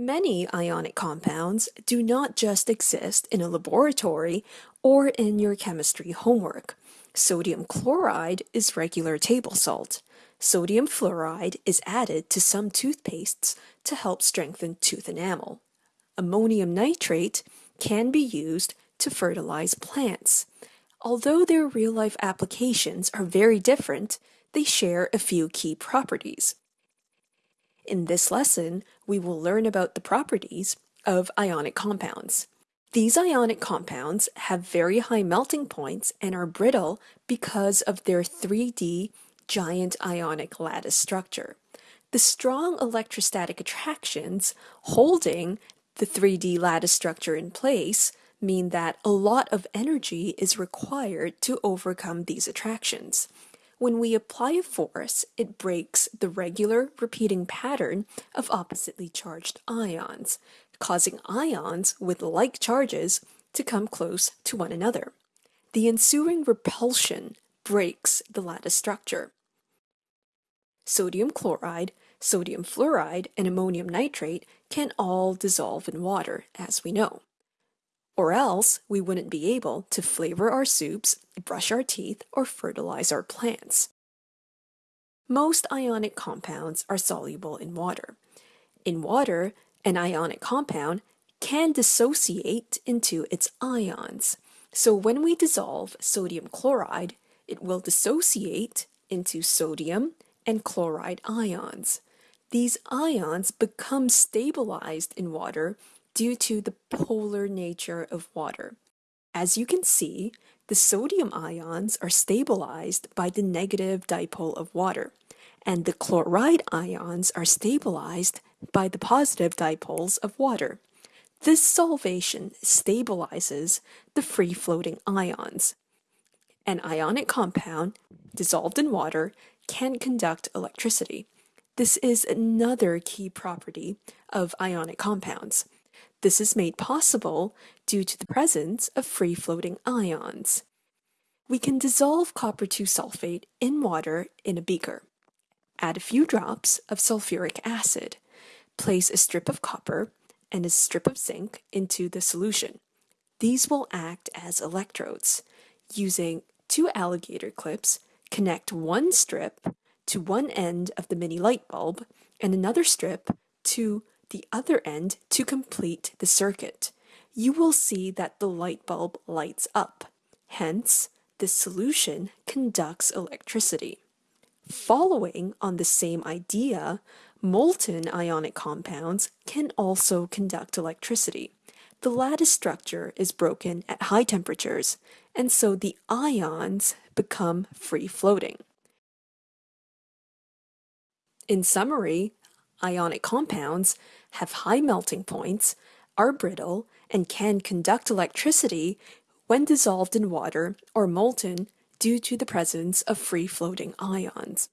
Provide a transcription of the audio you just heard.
Many ionic compounds do not just exist in a laboratory or in your chemistry homework. Sodium chloride is regular table salt. Sodium fluoride is added to some toothpastes to help strengthen tooth enamel. Ammonium nitrate can be used to fertilize plants. Although their real-life applications are very different, they share a few key properties. In this lesson, we will learn about the properties of ionic compounds. These ionic compounds have very high melting points and are brittle because of their 3D giant ionic lattice structure. The strong electrostatic attractions holding the 3D lattice structure in place mean that a lot of energy is required to overcome these attractions. When we apply a force, it breaks the regular repeating pattern of oppositely charged ions, causing ions with like charges to come close to one another. The ensuing repulsion breaks the lattice structure. Sodium chloride, sodium fluoride, and ammonium nitrate can all dissolve in water, as we know. Or else we wouldn't be able to flavor our soups, brush our teeth, or fertilize our plants. Most ionic compounds are soluble in water. In water, an ionic compound can dissociate into its ions. So when we dissolve sodium chloride, it will dissociate into sodium and chloride ions. These ions become stabilized in water due to the polar nature of water. As you can see, the sodium ions are stabilized by the negative dipole of water, and the chloride ions are stabilized by the positive dipoles of water. This solvation stabilizes the free-floating ions. An ionic compound, dissolved in water, can conduct electricity. This is another key property of ionic compounds. This is made possible due to the presence of free-floating ions. We can dissolve copper 2 sulfate in water in a beaker. Add a few drops of sulfuric acid. Place a strip of copper and a strip of zinc into the solution. These will act as electrodes. Using two alligator clips, connect one strip to one end of the mini light bulb and another strip to the other end to complete the circuit. You will see that the light bulb lights up. Hence, the solution conducts electricity. Following on the same idea, molten ionic compounds can also conduct electricity. The lattice structure is broken at high temperatures, and so the ions become free-floating. In summary, ionic compounds have high melting points, are brittle, and can conduct electricity when dissolved in water or molten due to the presence of free-floating ions.